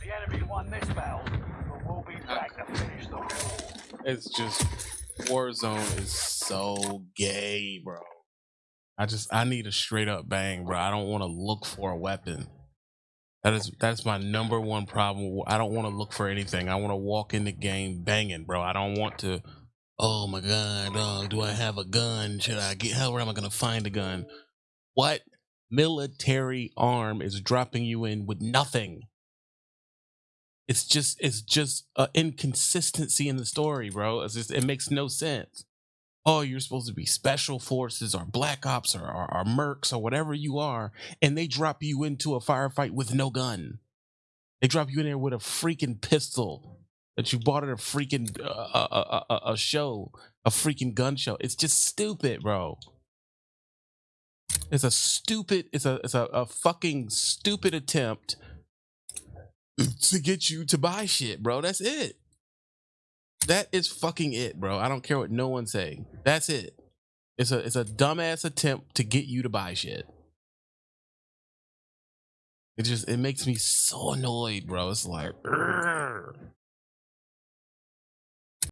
The enemy won this battle, but we'll be back to finish the war. It's just Warzone is so gay, bro. I just I need a straight up bang, bro. I don't want to look for a weapon. That is that's my number one problem. I don't want to look for anything. I want to walk in the game banging, bro. I don't want to. Oh my god, dog. Do I have a gun? Should I get? How am I gonna find a gun? What military arm is dropping you in with nothing? It's just it's just an inconsistency in the story, bro. Just it makes no sense. Oh, you're supposed to be special forces or black ops or, or, or mercs or whatever you are, and they drop you into a firefight with no gun. They drop you in there with a freaking pistol that you bought at a freaking uh, a, a, a, a show, a freaking gun show. It's just stupid, bro. It's a stupid. It's a it's a, a fucking stupid attempt to get you to buy shit, bro. That's it. That is fucking it, bro. I don't care what no one's saying. That's it. It's a it's a dumbass attempt to get you to buy shit. It just it makes me so annoyed, bro. It's like, "Urgh."